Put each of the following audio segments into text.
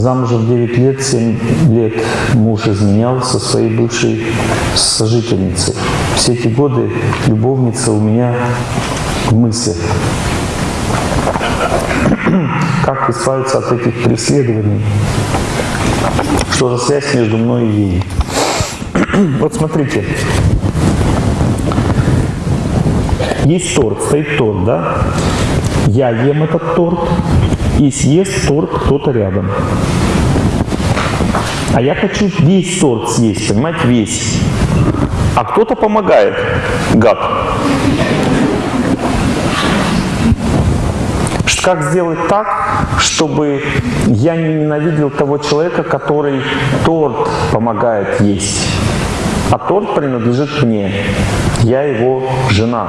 Замужем 9 лет, 7 лет муж изменял со своей бывшей сожительницей. Все эти годы любовница у меня в мыслях. Как избавиться от этих преследований? Что за связь между мной и ей? Вот смотрите. Есть торт, стоит торт, да? Я ем этот торт, и съест торт кто-то рядом. А я хочу весь торт съесть, понимаете, весь. А кто-то помогает, гад. Как сделать так, чтобы я не ненавидел того человека, который торт помогает есть? А торт принадлежит мне. Я его жена.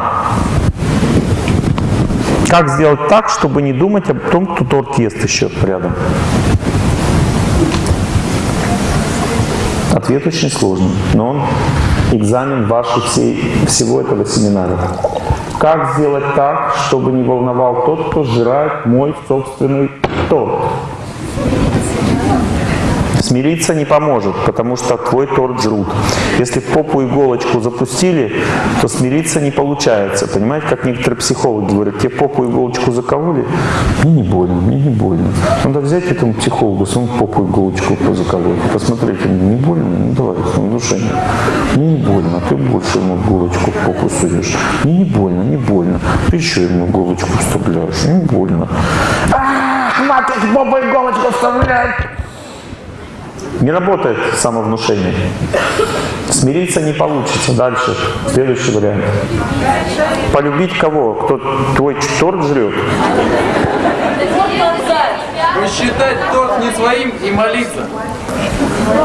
Как сделать так, чтобы не думать о том, кто торт ест еще рядом? Ответ очень сложный, но он экзамен вашей всей, всего этого семинара. Как сделать так, чтобы не волновал тот, кто сжирает мой собственный торт? Смириться не поможет, потому что твой торт жрут. Если в попу иголочку запустили, то смириться не получается. Понимаете, как некоторые психологи говорят, тебе попу иголочку закололи, мне не больно, мне не больно. Надо взять этому психологу, сам попу иголочку заколоть, посмотреть, не больно, ну давай, внушение. Мне не больно, а ты больше ему иголочку в попу суешь. Мне не больно, не больно. Ты еще ему иголочку вставляешь, не больно. Ах, мать, попу иголочку вставляет. Не работает самовнушение. Смириться не получится. Дальше. Следующий вариант. Полюбить кого? Кто твой торт жрет? Посчитать торт не своим и молиться.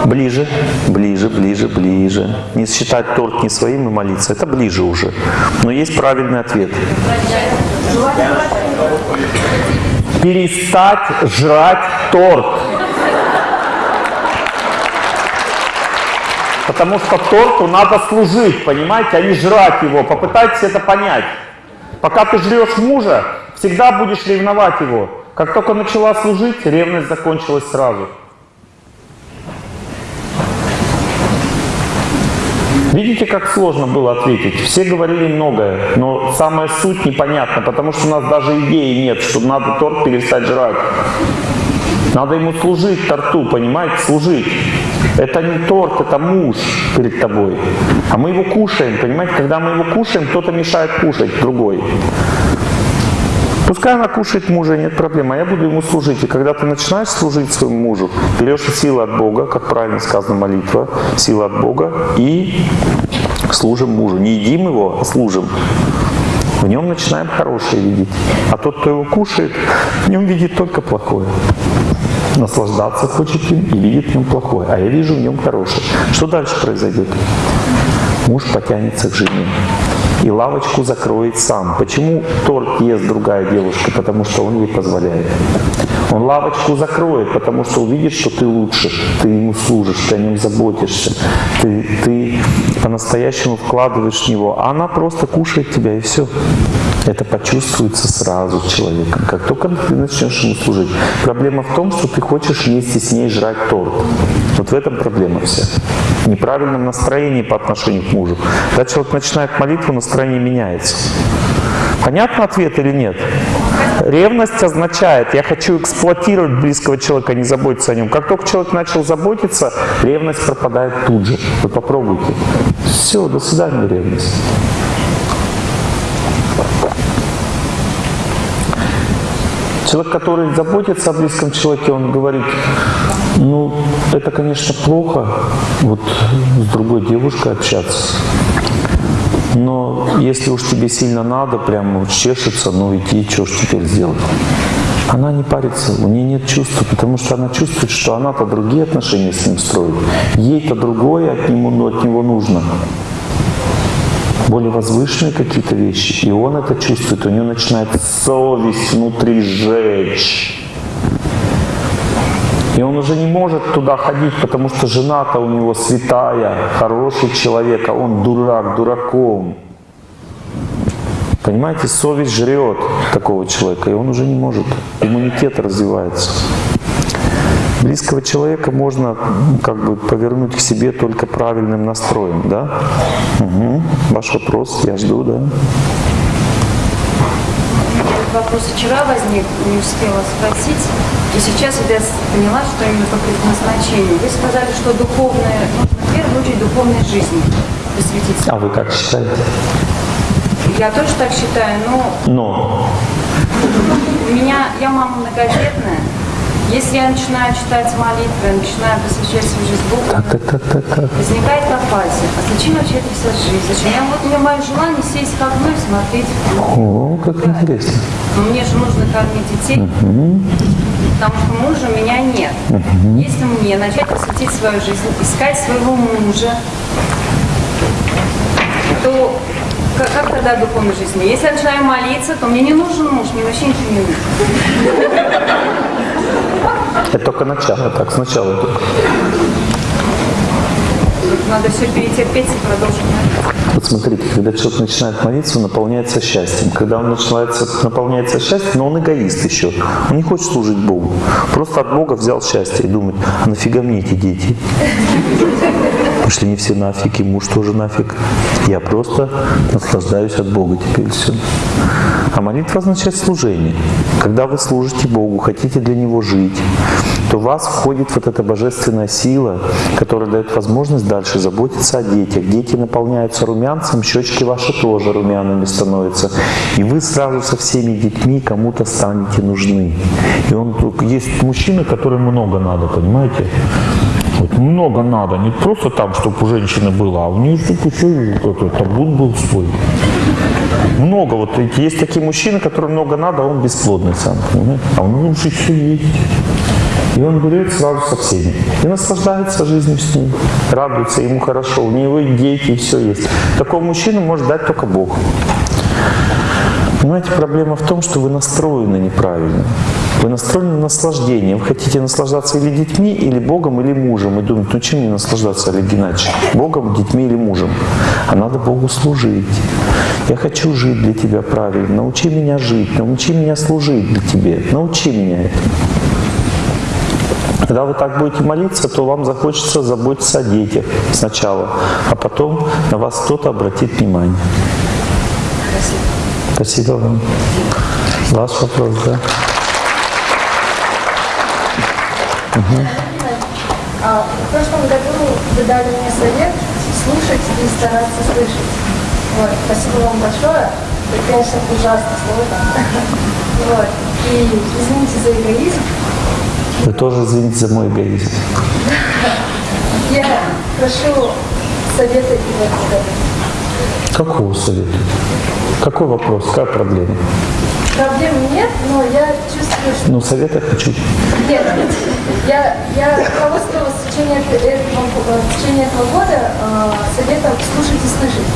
Ближе, ближе, ближе, ближе. Не считать торт не своим и молиться. Это ближе уже. Но есть правильный ответ. Перестать жрать торт. Потому что торту надо служить, понимаете, а не жрать его. Попытайтесь это понять. Пока ты жрешь мужа, всегда будешь ревновать его. Как только начала служить, ревность закончилась сразу. Видите, как сложно было ответить? Все говорили многое, но самая суть непонятна, потому что у нас даже идеи нет, что надо торт перестать жрать. Надо ему служить торту, понимаете, служить. Это не торт, это муж перед тобой. А мы его кушаем, понимаете? Когда мы его кушаем, кто-то мешает кушать, другой. Пускай она кушает мужа, нет проблем, а я буду ему служить. И когда ты начинаешь служить своему мужу, берешь силу от Бога, как правильно сказано молитва, сила от Бога, и служим мужу. Не едим его, а служим. В нем начинаем хорошее видеть. А тот, кто его кушает, в нем видит только плохое наслаждаться хочет им и видит в нем плохое, а я вижу в нем хорошее. Что дальше произойдет? Муж потянется к жене и лавочку закроет сам. Почему торт ест другая девушка? Потому что он ей позволяет. Он лавочку закроет, потому что увидит, что ты лучше, ты ему служишь, ты о нем заботишься, ты, ты по-настоящему вкладываешь в него, а она просто кушает тебя и все. Это почувствуется сразу человеком, как только ты начнешь ему служить. Проблема в том, что ты хочешь вместе с ней жрать торт. Вот в этом проблема вся. В неправильном настроении по отношению к мужу. Когда человек начинает молитву, настроение меняется. Понятно ответ или нет? Ревность означает, я хочу эксплуатировать близкого человека, не заботиться о нем. Как только человек начал заботиться, ревность пропадает тут же. Вы попробуйте. Все, до свидания, ревность. Человек, который заботится о близком человеке, он говорит, ну, это, конечно, плохо, вот с другой девушкой общаться. Но если уж тебе сильно надо, прям чешется, ну иди, что ж теперь сделать? Она не парится, у нее нет чувства, потому что она чувствует, что она-то другие отношения с ним строит. Ей-то другое от него, но от него нужно более возвышенные какие-то вещи, и он это чувствует, у него начинает совесть внутри жечь. И он уже не может туда ходить, потому что жена-то у него святая, хороший человек, а он дурак, дураком. Понимаете, совесть жрет такого человека, и он уже не может. Иммунитет развивается. Близкого человека можно м, как бы повернуть к себе только правильным настроем, да? Угу. Ваш вопрос, я жду, да? Этот вопрос вчера возник, не успела спросить. И сейчас я поняла, что именно по предназначению. Вы сказали, что духовное, нужно в первую очередь духовной жизни посвятить. А вы как считаете? Я тоже так считаю, но Но у меня, я мама многодетная. Если я начинаю читать молитвы, начинаю посвящать свою жизнь Богу, так, так, так, так, так. возникает апатия. А зачем вообще это вся жизнь? Зачем? Я, вот у меня мое желание сесть к окну и смотреть О, как интересно. Но мне же нужно кормить детей, потому что мужа у меня нет. Если мне начать посвятить свою жизнь, искать своего мужа, то как, как тогда духовной жизни? Если я начинаю молиться, то мне не нужен муж, мне вообще ничего не нужно. Это только начало, так, сначала только. Надо все перетерпеть и продолжить молиться. Вот смотрите, когда человек начинает молиться, он наполняется счастьем. Когда он начинается, наполняется счастьем, но он эгоист еще. Он не хочет служить Богу. Просто от Бога взял счастье и думает, а нафига мне эти дети? Пошли не все нафиг, и муж тоже нафиг. Я просто наслаждаюсь от Бога теперь все. А молитва означает служение. Когда вы служите Богу, хотите для Него жить, то в вас входит вот эта божественная сила, которая дает возможность дальше заботиться о детях. Дети наполняются румянцем, щечки ваши тоже румяными становятся. И вы сразу со всеми детьми кому-то станете нужны. И он есть мужчины, которым много надо, понимаете? Вот много надо, не просто там, чтобы у женщины было, а у нее чтобы еще этот табун был свой. Много вот есть такие мужчины, которым много надо, а он бесплодный сам? А у него уже все есть. И он берет сразу со всеми. И наслаждается жизнью с ним. Радуется, ему хорошо. У него и дети, и все есть. Такого мужчину может дать только Бог. Понимаете, проблема в том, что вы настроены неправильно. Вы настроены на наслаждение. Вы хотите наслаждаться или детьми, или Богом, или мужем. И думаете, ну чем мне наслаждаться, Олег Геннадьевич? Богом, детьми или мужем? А надо Богу служить. Я хочу жить для Тебя правильно. Научи меня жить, научи меня служить для Тебе. Научи меня этому. Когда вы так будете молиться, то вам захочется заботиться о детях сначала, а потом на вас кто-то обратит внимание. Спасибо вам. Ваш вопрос, да? А, в прошлом году вы дали мне совет слушать и стараться слышать. Вот, спасибо вам большое. Это, конечно, ужасно сложно. Вот. И извините за эгоизм. Вы тоже извините за мой эгоизм. Я прошу совета и в этом году. Какого совета? Какой вопрос? Какая проблема? Проблем нет, но я. Ну, совета хочу. Нет, я, я руководствовалась в течение, этого, в течение этого года э, советом слушать и слышать.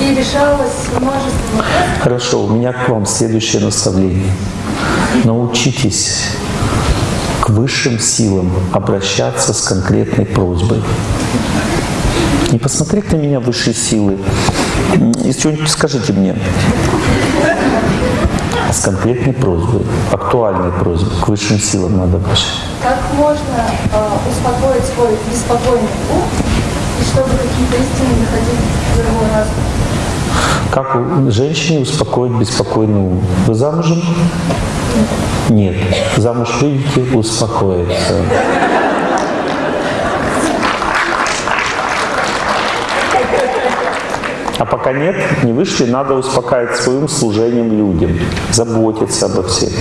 И решалось множество вопросов. Хорошо, у меня к вам следующее наставление. Научитесь к высшим силам обращаться с конкретной просьбой. Не посмотрите на меня высшие силы. Если что-нибудь скажите мне. С конкретной просьбой, актуальной просьбой, к высшим силам надо обращаться. Как можно э, успокоить свой беспокойный ум, и чтобы какие-то истины доходили до его разума? Как женщине успокоить беспокойный ум? Вы замужем? Нет. Замуж выйдете, успокоиться. А пока нет, не вышли, надо успокаивать своим служением людям, заботиться обо всех.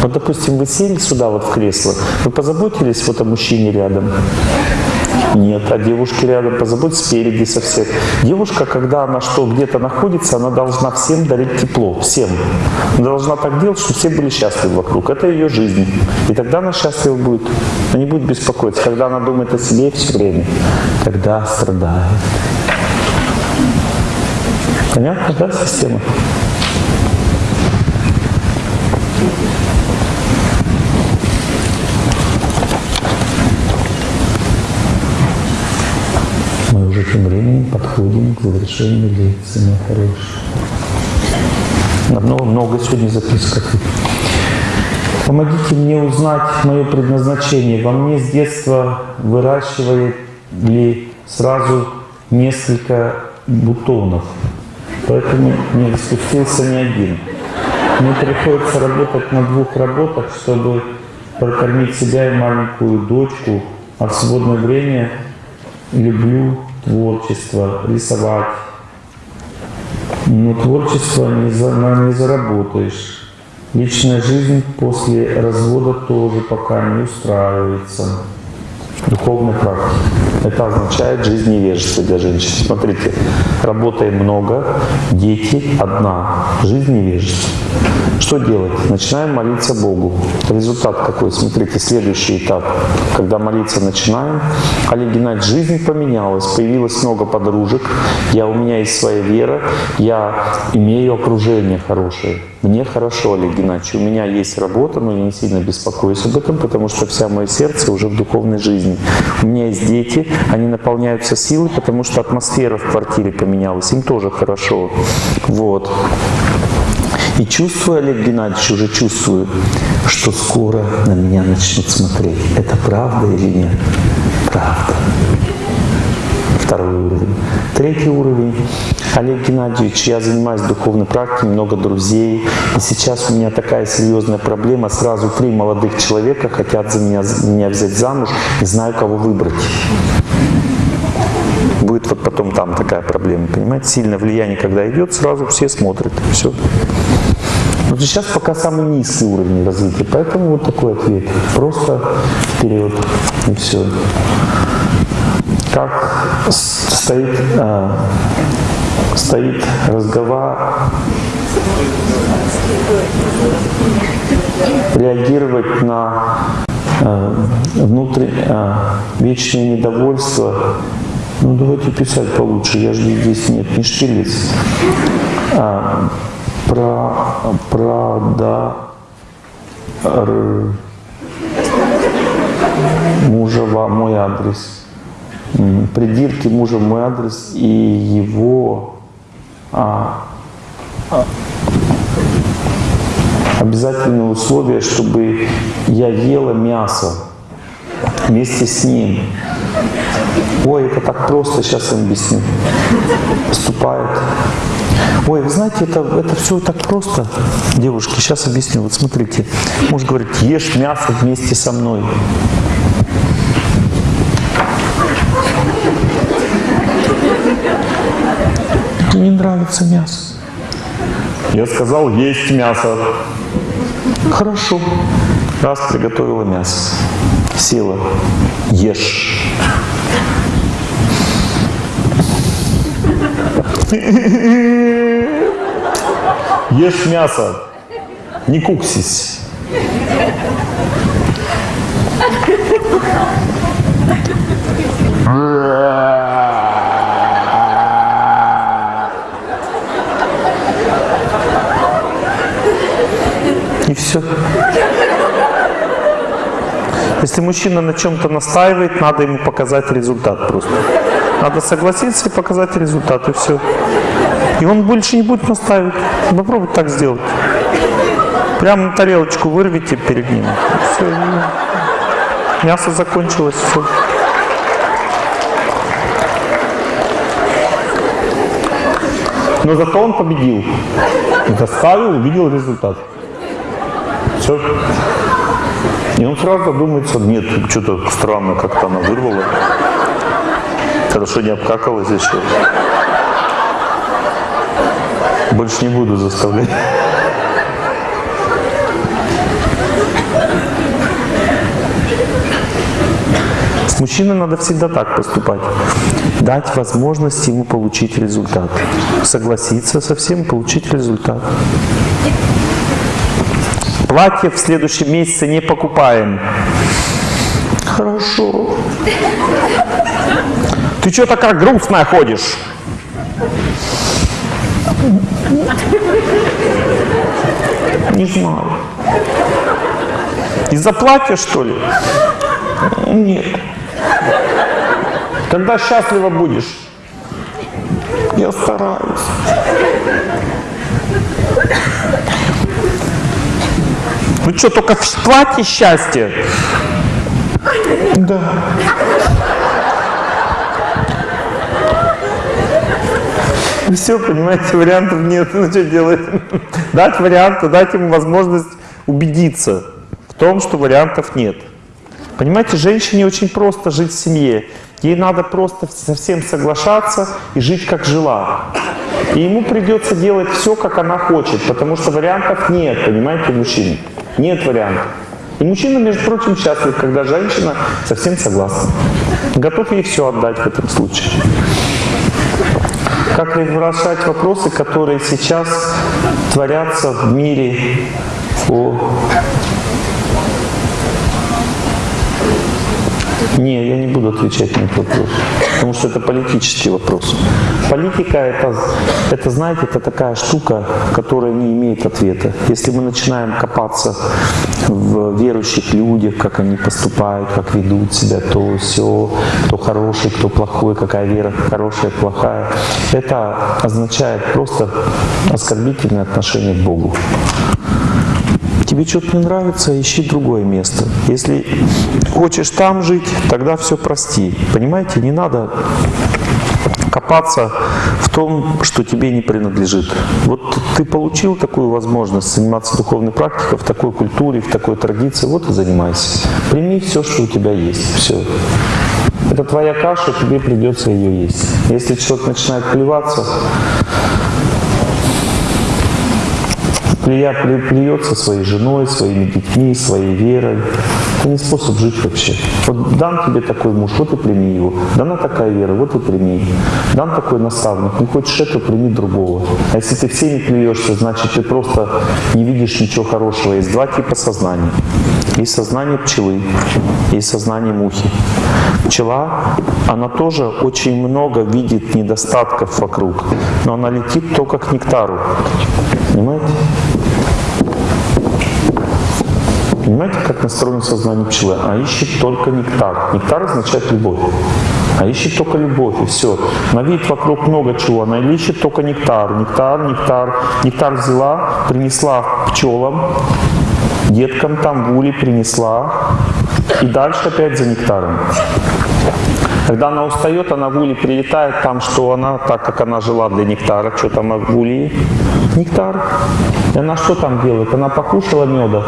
Вот, допустим, вы сели сюда вот в кресло, вы позаботились вот о мужчине рядом? Нет, а девушке рядом позаботьтесь спереди со всех. Девушка, когда она что где-то находится, она должна всем дарить тепло, всем. Она должна так делать, чтобы все были счастливы вокруг. Это ее жизнь. И тогда она счастлива будет. Она не будет беспокоиться. Когда она думает о себе все время, тогда страдает. Понятно, да, система? Мы уже тем временем подходим к завершению лекции, мои хорошие. На много, много сегодня записок. Помогите мне узнать мое предназначение. Во мне с детства выращивали сразу несколько бутонов, поэтому не распустился ни один. Мне приходится работать на двух работах, чтобы прокормить себя и маленькую дочку, а в свободное время люблю творчество, рисовать. Но творчество не, за, не заработаешь. Личная жизнь после развода тоже пока не устраивается. Духовная практика. Это означает жизнь невежества для женщин. Смотрите, работаем много, дети одна, жизнь невежества. Что делать? Начинаем молиться Богу. Результат какой? Смотрите, следующий этап. Когда молиться начинаем, Олег Геннадьевич, жизнь поменялась, появилось много подружек, я, у меня есть своя вера, я имею окружение хорошее. Мне хорошо, Олег Геннадьевич, у меня есть работа, но я не сильно беспокоюсь об этом, потому что вся мое сердце уже в духовной жизни. У меня есть дети, они наполняются силой, потому что атмосфера в квартире поменялась, им тоже хорошо. Вот. И чувствую, Олег Геннадьевич, уже чувствую, что скоро на меня начнут смотреть. Это правда или нет? Правда. Второй уровень. Третий уровень. Олег Геннадьевич, я занимаюсь духовной практикой, много друзей. И сейчас у меня такая серьезная проблема. Сразу три молодых человека хотят за меня, меня взять замуж. Не знаю, кого выбрать. Будет вот потом там такая проблема, понимаете? Сильное влияние, когда идет, сразу все смотрят. Все. Вот сейчас пока самый низкий уровень развития, поэтому вот такой ответ. Просто вперед и все. Как стоит, а, стоит разговор, реагировать на э, внутреннее э, вечное недовольство. Ну давайте писать получше, я же здесь нет, не штилец. А, про, правда р- мужа во мой адрес. Придирки мужа мой адрес и его а, а, обязательное условие, чтобы я ела мясо вместе с ним. Ой, это так просто, сейчас вам объясню. Поступает. Ой, вы знаете, это, это все так просто. Девушки, сейчас объясню. Вот смотрите. Муж говорит, ешь мясо вместе со мной. Мне не нравится мясо. Я сказал, есть мясо. Хорошо. Раз приготовила мясо. Села. Ешь. Ешь мясо. Не куксись. И все. Если мужчина на чем-то настаивает, надо ему показать результат просто. Надо согласиться и показать результат, и все. И он больше не будет настаивать. Попробуйте так сделать. Прямо на тарелочку вырвите перед ним. Все. Мясо закончилось, все. Но зато он победил. Доставил, увидел результат. Все. И он сразу задумается, нет, что-то странно, как-то она вырвала. Хорошо не обкакалась еще. Больше не буду заставлять. С мужчиной надо всегда так поступать. Дать возможность ему получить результат. Согласиться со всем, получить результат. Платье в следующем месяце не покупаем. Хорошо. Ты что такая грустная ходишь? Не знаю. Из-за платья, что ли? Нет. Когда счастлива будешь? Я стараюсь. Ну что, только в платье счастье? Да. Все, понимаете, вариантов нет. Ну что делать? Дать варианты, дать ему возможность убедиться в том, что вариантов нет. Понимаете, женщине очень просто жить в семье. Ей надо просто совсем соглашаться и жить как жила. И ему придется делать все, как она хочет, потому что вариантов нет, понимаете, мужчин. Нет вариантов. И мужчина, между прочим, счастлив, когда женщина совсем согласна. Готов ей все отдать в этом случае. Как решать вопросы, которые сейчас творятся в мире о Не, я не буду отвечать на этот вопрос, потому что это политический вопрос. Политика это, это, знаете, это такая штука, которая не имеет ответа. Если мы начинаем копаться в верующих людях, как они поступают, как ведут себя, то все, кто хороший, кто плохой, какая вера хорошая, плохая, это означает просто оскорбительное отношение к Богу. Тебе что-то не нравится, ищи другое место. Если хочешь там жить, тогда все прости. Понимаете, не надо копаться в том, что тебе не принадлежит. Вот ты получил такую возможность заниматься духовной практикой в такой культуре, в такой традиции, вот и занимайся. Прими все, что у тебя есть. Все. Это твоя каша, тебе придется ее есть. Если человек начинает плеваться, плюется своей женой, своими детьми, своей верой. Это не способ жить вообще. Вот дан тебе такой муж, вот и прими его. Дана такая вера, вот и прими. Дан такой наставник, не хочешь этого, прими другого. А если ты всеми плюешься, значит ты просто не видишь ничего хорошего. Есть два типа сознания. Есть сознание пчелы, есть сознание мухи. Пчела, она тоже очень много видит недостатков вокруг, но она летит только к нектару. Понимаете? Понимаете, как настроено сознание пчелы? А ищет только нектар. Нектар означает любовь. А ищет только любовь, и все. Она видит вокруг много чего, она ищет только нектар. Нектар, нектар. Нектар взяла, принесла пчелам, деткам там улей принесла, и дальше опять за нектаром. Когда она устает, она улей прилетает, там что она, так как она жила для нектара, что там улей? Нектар. И она что там делает? Она покушала меда,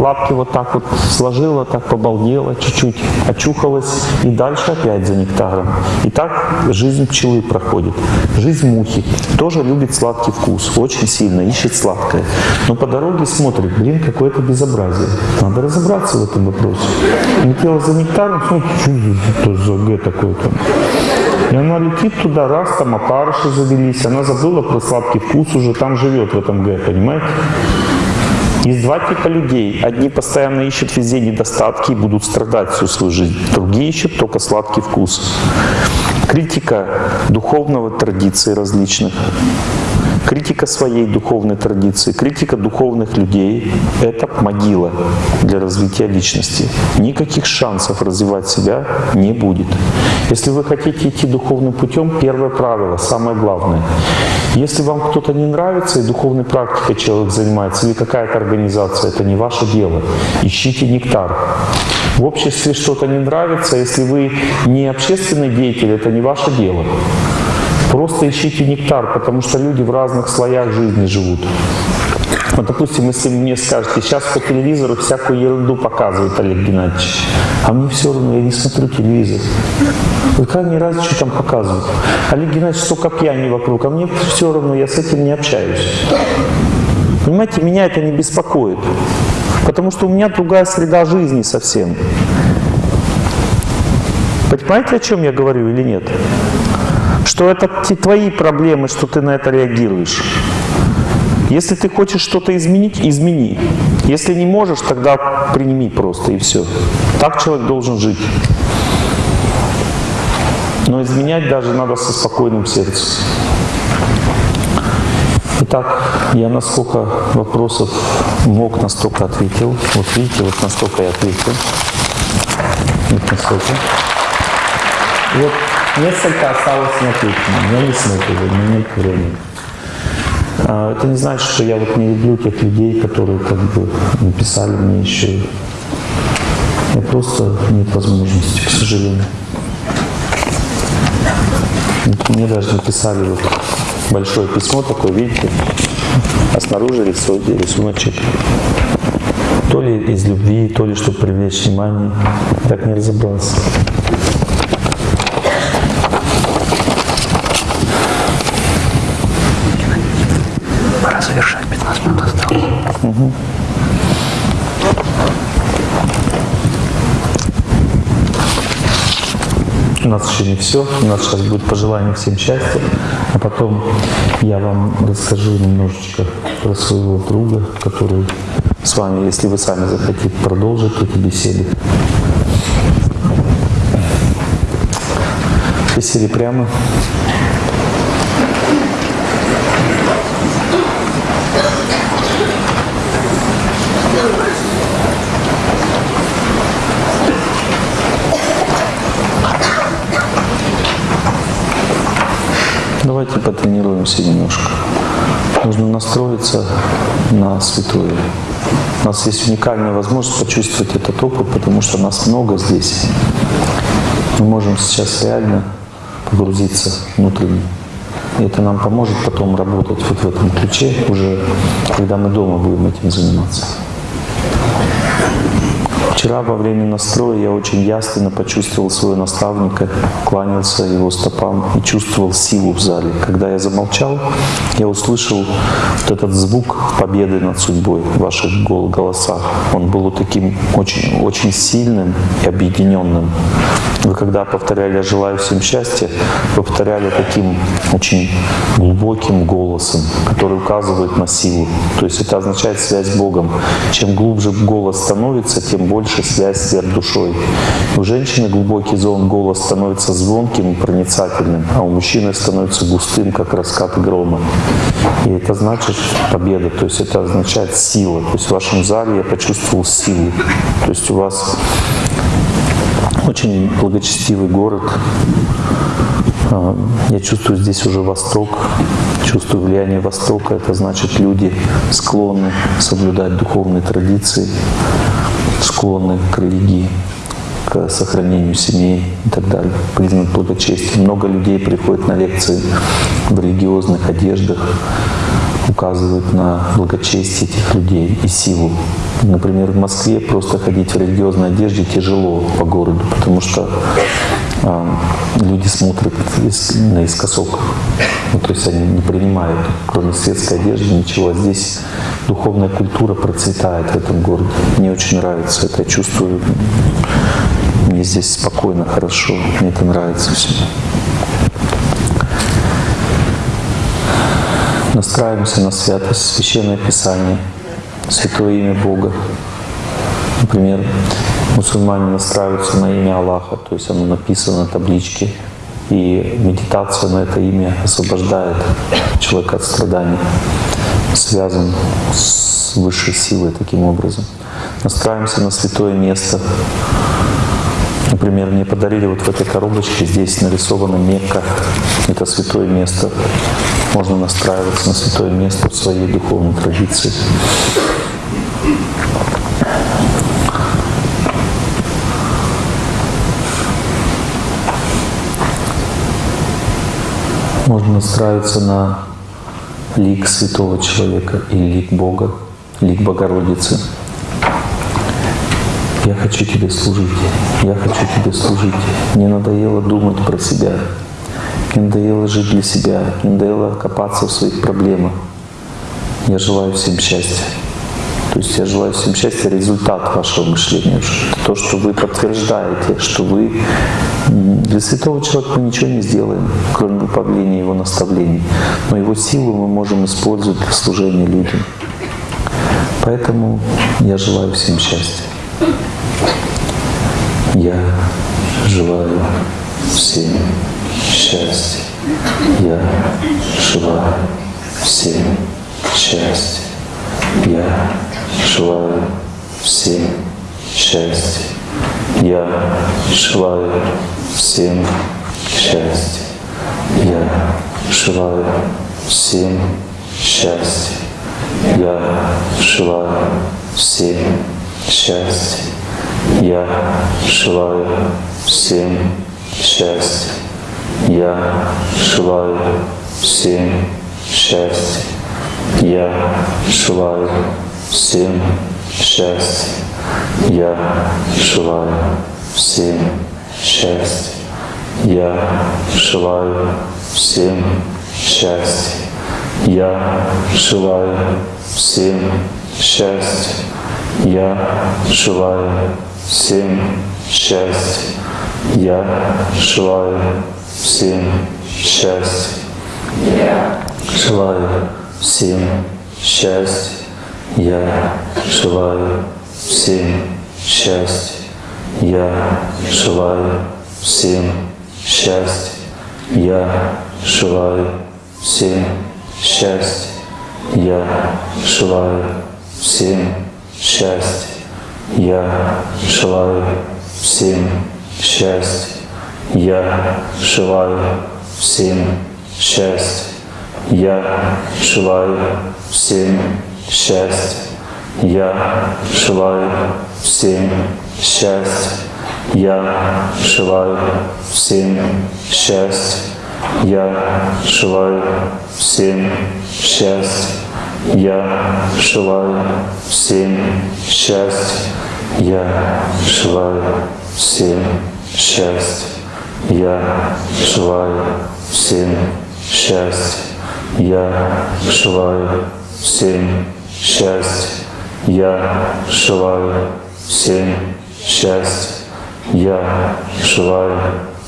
лапки вот так вот сложила, так побалдела чуть-чуть, очухалась и дальше опять за нектаром. И так жизнь пчелы проходит. Жизнь мухи тоже любит сладкий вкус, очень сильно ищет сладкое. Но по дороге смотрит, блин, какое-то безобразие. Надо разобраться в этом вопросе. Летела за нектаром, смотрит, что за Г такое там. И она летит туда, раз, там опарыши завелись, она забыла про сладкий вкус уже, там живет в этом Г, понимаете? Есть два типа людей. Одни постоянно ищут везде недостатки и будут страдать всю свою жизнь. Другие ищут только сладкий вкус. Критика духовного традиции различных критика своей духовной традиции, критика духовных людей — это могила для развития личности. Никаких шансов развивать себя не будет. Если вы хотите идти духовным путем, первое правило, самое главное. Если вам кто-то не нравится и духовной практикой человек занимается, или какая-то организация, это не ваше дело. Ищите нектар. В обществе что-то не нравится, если вы не общественный деятель, это не ваше дело. Просто ищите нектар, потому что люди в разных слоях жизни живут. Вот, допустим, если вы мне скажете, сейчас по телевизору всякую ерунду показывает Олег Геннадьевич, а мне все равно, я не смотрю телевизор. Какая мне разница, что там показывают? Олег Геннадьевич столько пьяни вокруг, а мне все равно, я с этим не общаюсь. Понимаете, меня это не беспокоит, потому что у меня другая среда жизни совсем. Понимаете, о чем я говорю или нет? Что это твои проблемы, что ты на это реагируешь. Если ты хочешь что-то изменить, измени. Если не можешь, тогда приними просто и все. Так человек должен жить. Но изменять даже надо со спокойным сердцем. Итак, я насколько вопросов мог, настолько ответил. Вот видите, вот настолько я ответил. Вот настолько. Вот Несколько осталось неотвеченным. Я не смотрю, у меня нет времени. А, Это не значит, что я вот не люблю тех людей, которые как бы написали мне еще. И просто нет возможности, к сожалению. Мне даже написали вот большое письмо такое, видите, а снаружи рисуночек. То ли из любви, то ли чтобы привлечь внимание. Так не разобрался. У нас еще не все. У нас сейчас будет пожелание всем счастья. А потом я вам расскажу немножечко про своего друга, который с вами, если вы сами захотите продолжить эту беседу. Сели прямо. Давайте потренируемся немножко. Нужно настроиться на святое. У нас есть уникальная возможность почувствовать этот опыт, потому что нас много здесь. Мы можем сейчас реально погрузиться внутренне. И это нам поможет потом работать вот в этом ключе, уже когда мы дома будем этим заниматься. Вчера во время настроя я очень ясно почувствовал своего наставника, кланялся его стопам и чувствовал силу в зале. Когда я замолчал, я услышал вот этот звук победы над судьбой в ваших гол- голосах. Он был таким очень, очень сильным и объединенным. Вы когда повторяли «Я желаю всем счастья», повторяли таким очень глубоким голосом, который указывает на силу. То есть это означает связь с Богом. Чем глубже голос становится, тем больше связь с сверхдушой. У женщины глубокий зон голос становится звонким и проницательным, а у мужчины становится густым, как раскат грома. И это значит победа, то есть это означает сила. То есть в вашем зале я почувствовал силу. То есть у вас очень благочестивый город. А, Я чувствую здесь уже Восток, чувствую влияние Востока. Это значит, люди склонны соблюдать духовные традиции, склонны к религии, к сохранению семей и так далее. Признак благочестия. Много людей приходят на лекции в религиозных одеждах, указывают на благочестие этих людей и силу. Например, в Москве просто ходить в религиозной одежде тяжело по городу, потому что а, люди смотрят ис- наискосок. Ну, то есть они не принимают, кроме светской одежды, ничего. А здесь духовная культура процветает в этом городе. Мне очень нравится это. Я чувствую, мне здесь спокойно, хорошо. Мне это нравится все. Настраиваемся на святость, священное писание, святое имя Бога. Например, мусульмане настраиваются на имя Аллаха, то есть оно написано на табличке, и медитация на это имя освобождает человека от страданий, связан с высшей силой таким образом. Настраиваемся на святое место. Например, мне подарили вот в этой коробочке, здесь нарисована Мекка, это святое место. Можно настраиваться на святое место в своей духовной традиции. Можно настраиваться на лик святого человека и лик Бога, лик Богородицы. Я хочу тебе служить, я хочу тебе служить. Мне надоело думать про себя, мне надоело жить для себя, мне надоело копаться в своих проблемах. Я желаю всем счастья. То есть я желаю всем счастья, результат вашего мышления. То, что вы подтверждаете, что вы для святого человека мы ничего не сделаем, кроме выполнения его наставлений. Но его силу мы можем использовать для служения людям. Поэтому я желаю всем счастья. Я желаю всем счастья. Я желаю всем счастья. Я желаю всем счастья. Я желаю всем счастья. Я желаю всем счастья. Я желаю всем счастья. Я желаю всем счастья. Я желаю всем счастья. Я желаю всем счастья. Я желаю всем счастья. Я желаю всем счастья. Я желаю всем счастья. Я желаю всем счастья. Я желаю всем счастья. Я желаю всем счастья. Я желаю всем счастья. Я желаю всем счастья. Я желаю всем счастья. Я желаю всем счастья. Я желаю всем счастья. Я желаю всем счастья. Я желаю всем счастья. Я желаю всем счастья. Я желаю всем счастья. Я желаю всем счастья. Я желаю всем счастья. Я желаю всем счастья. Я желаю всем счастья. Я желаю всем счастья. Я желаю всем счастья. Я желаю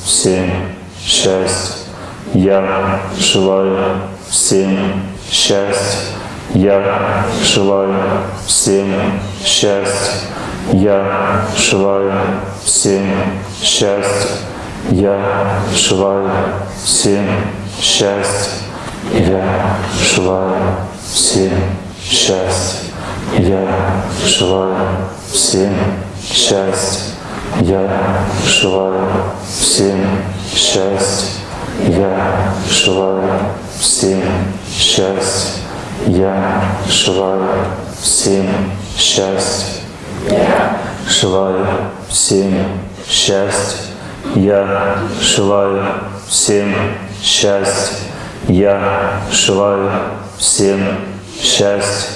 всем счастья. Я желаю всем счастья. Я желаю всем счастья. Я желаю всем счастья. Я желаю всем счастья. Я желаю всем счастья. Я желаю всем счастья. Я желаю всем счастья. Я желаю всем счастья. Я желаю всем счастья. Я желаю всем счастья. Я желаю всем счастья. Я желаю всем счастья.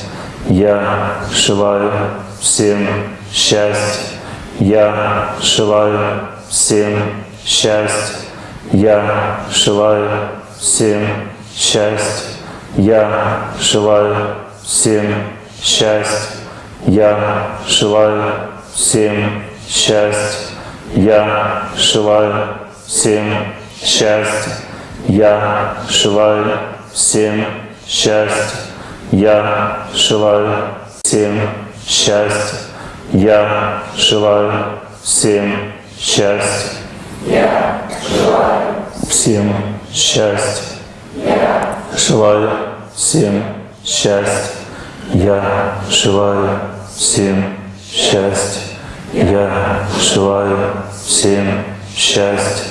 Я желаю всем счастья. Я желаю всем счастья. Я желаю всем счастья. Я желаю всем счастья. Я желаю всем счастья. Я желаю всем счастья. Я желаю всем счастья. Я желаю всем счастья. Я желаю всем счастья. Я желаю всем счастья. Я желаю всем счастья. Я желаю всем счастья. Я желаю всем счастья.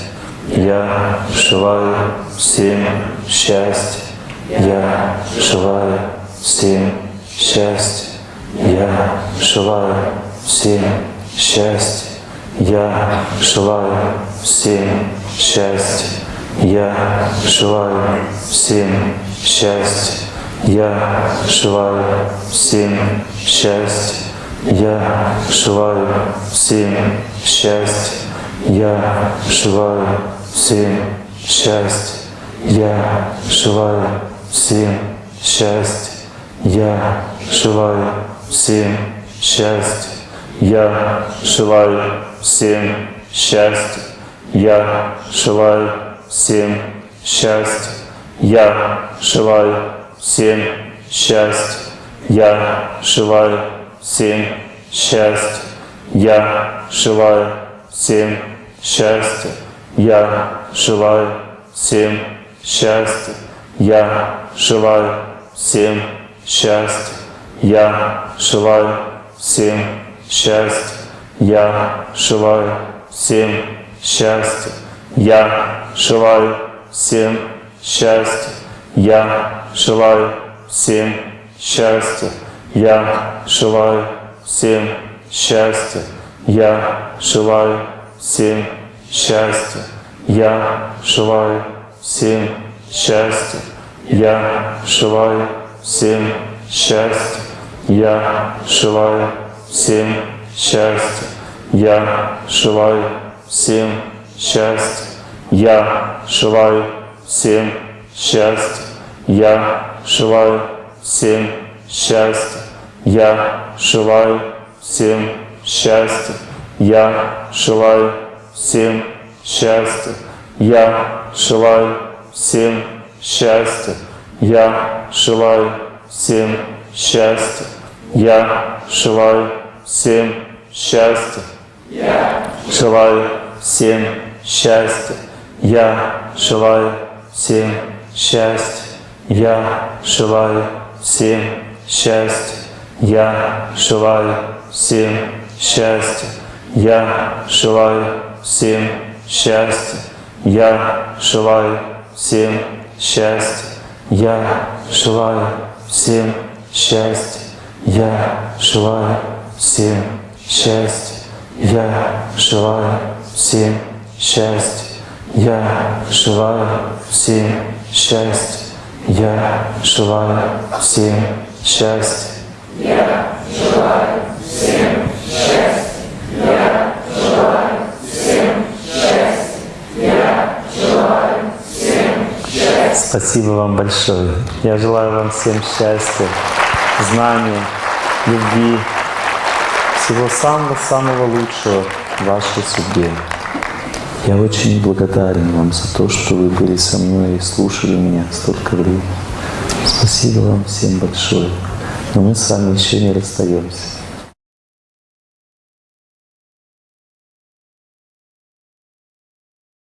Я желаю всем счастья. Я желаю всем счастья. Я желаю всем счастья. Я желаю всем счастья. Я желаю всем счастья. Я желаю всем счастья. Я желаю всем счастья. Я желаю всем счастья. Я желаю всем счастья. Я желаю всем счастье. Я желаю всем счастье. Я желаю всем счастье. Я желаю всем счастье. Я желаю всем счастье. Я желаю всем счастье. Я желаю всем счастье. Я желаю всем счастья. Я желаю всем счастья. Я желаю всем счастья. Я желаю всем счастья. Я желаю всем счастья. Я желаю всем счастья. Я желаю всем счастья. Я желаю всем счастья. Я желаю всем счастья. Я желаю всем счастья. Я желаю всем счастья. Я желаю всем счастья. Я желаю всем счастья. Я желаю всем счастья. Я желаю всем счастья. Я желаю всем счастья. Я желаю всем счастья. Я желаю всем счастья. Я желаю всем счастья. Я желаю всем счастья. Я желаю всем счастья. Я желаю всем счастья. Я желаю всем счастья. Я желаю всем счастья. Я желаю всем счастья. Я желаю всем счастья. Я желаю всем счастья. Я желаю всем счастья. Я желаю всем счастья. Я желаю всем счастья. Я желаю всем счастья. Я желаю всем счастья. Спасибо вам большое. Я желаю вам всем счастья, знания, любви, всего самого-самого лучшего в вашей судьбе. Я очень благодарен вам за то, что вы были со мной и слушали меня столько времени. Спасибо вам всем большое. Но мы с вами еще не расстаемся.